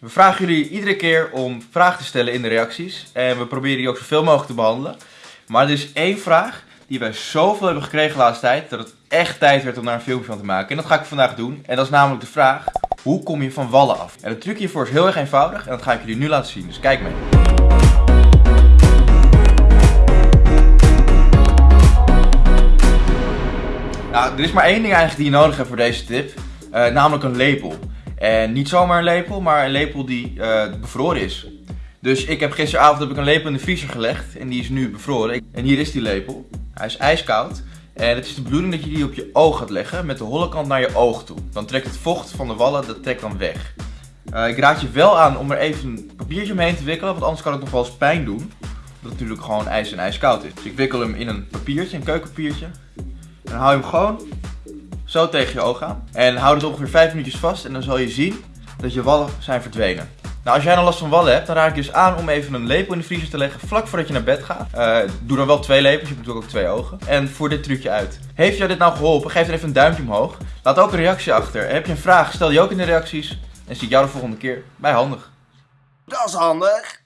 We vragen jullie iedere keer om vragen te stellen in de reacties. En we proberen die ook zoveel mogelijk te behandelen. Maar er is één vraag die wij zoveel hebben gekregen de laatste tijd, dat het echt tijd werd om daar een filmpje van te maken. En dat ga ik vandaag doen. En dat is namelijk de vraag, hoe kom je van wallen af? En het trucje hiervoor is heel erg eenvoudig en dat ga ik jullie nu laten zien. Dus kijk mee. Nou, er is maar één ding eigenlijk die je nodig hebt voor deze tip. eh, namelijk een lepel. En niet zomaar een lepel, maar een lepel die eh, bevroren is. Dus ik heb gisteravond heb ik een lepel in de vriezer gelegd en die is nu bevroren. En hier is die lepel. Hij is ijskoud. En het is de bedoeling dat je die op je oog gaat leggen met de holle kant naar je oog toe. Dan trekt het vocht van de wallen, dat trekt dan weg. Eh, ik raad je wel aan om er even een papiertje omheen te wikkelen, want anders kan het nog wel eens pijn doen. Het natuurlijk gewoon ijs en ijskoud is. Dus ik wikkel hem in een papiertje, een keukenpapiertje. En dan hou je hem gewoon zo tegen je oog aan. En hou het ongeveer 5 minuutjes vast en dan zal je zien dat je wallen zijn verdwenen. Nou, als jij dan last van wallen hebt, dan raad ik je dus aan om even een lepel in de vriezer te leggen vlak voordat je naar bed gaat. Eh, doe dan wel twee lepels, je hebt natuurlijk ook twee ogen. En voer dit trucje uit. Heeft jou dit nou geholpen? Geef dan even een duimpje omhoog. Laat ook een reactie achter. Heb je een vraag? Stel die ook in de reacties. En zie ik jou de volgende keer bij Handig. Dat is handig.